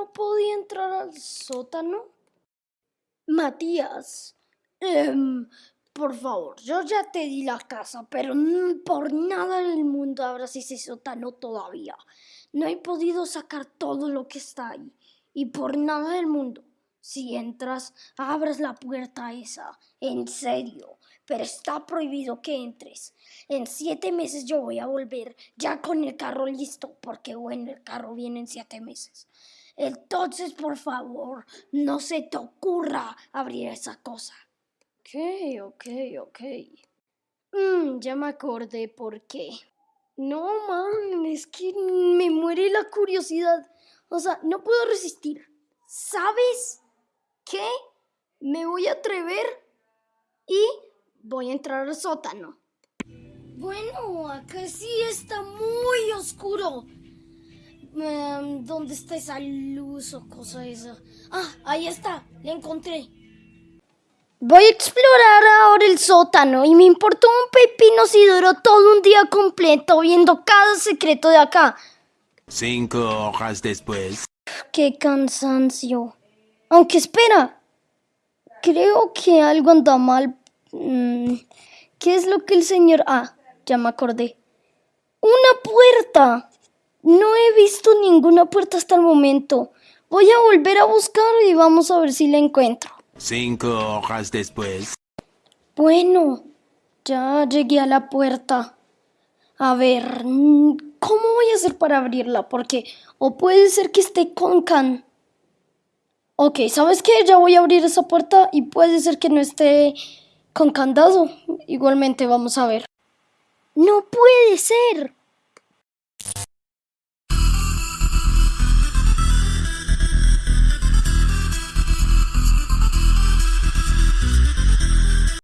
no podía entrar al sótano? Matías, em, por favor, yo ya te di la casa, pero por nada en el mundo abras ese sótano todavía. No he podido sacar todo lo que está ahí y por nada del mundo si entras, abras la puerta esa. En serio. Pero está prohibido que entres. En siete meses yo voy a volver ya con el carro listo. Porque bueno, el carro viene en siete meses. Entonces, por favor, no se te ocurra abrir esa cosa. Ok, ok, ok. Mm, ya me acordé por qué. No, man, es que me muere la curiosidad. O sea, no puedo resistir. ¿Sabes qué? Me voy a atrever y voy a entrar al sótano. Bueno, acá sí está muy oscuro. Em, ¿Dónde está esa luz o cosa esa? Ah, ahí está, la encontré. Voy a explorar ahora el sótano y me importó un pepino si duró todo un día completo viendo cada secreto de acá. Cinco horas después. Qué cansancio. Aunque espera, creo que algo anda mal. Mm, ¿Qué es lo que el señor... Ah, ya me acordé. Una puerta. No he visto ninguna puerta hasta el momento. Voy a volver a buscar y vamos a ver si la encuentro. Cinco horas después. Bueno, ya llegué a la puerta. A ver, ¿cómo voy a hacer para abrirla? Porque o puede ser que esté con can. Ok, ¿sabes qué? Ya voy a abrir esa puerta y puede ser que no esté con candado. Igualmente, vamos a ver. No puede ser.